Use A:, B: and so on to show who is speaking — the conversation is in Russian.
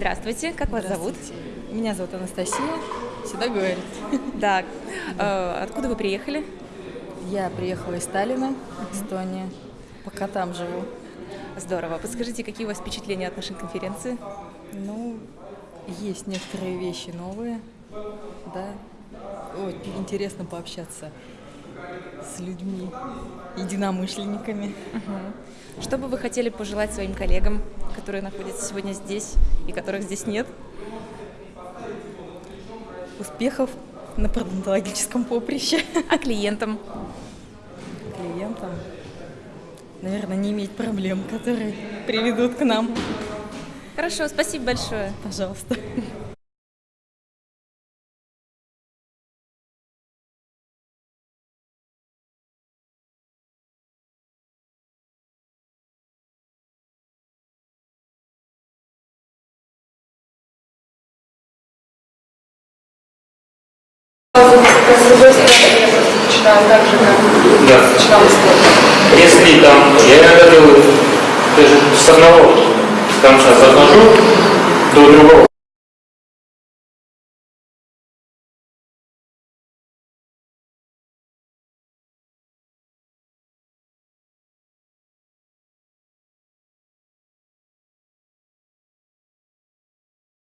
A: Здравствуйте, как вас зовут?
B: Меня зовут Анастасия, всегда говорит.
A: Так, э, откуда вы приехали?
B: Я приехала из Сталина, Эстония. Пока там живу.
A: Здорово. Подскажите, какие у вас впечатления от нашей конференции?
B: Ну, есть некоторые вещи новые, да. Ой, интересно пообщаться с людьми, единомышленниками.
A: Что бы вы хотели пожелать своим коллегам, которые находятся сегодня здесь и которых здесь нет?
B: Успехов на пародонтологическом поприще.
A: А клиентам?
B: Клиентам, наверное, не иметь проблем, которые приведут к нам.
A: Хорошо, спасибо большое.
B: Пожалуйста.
C: Начинаем так же, как
D: Да.
C: начинал историю.
D: Если там, я иногда делаю даже с одного конца захожу до другого.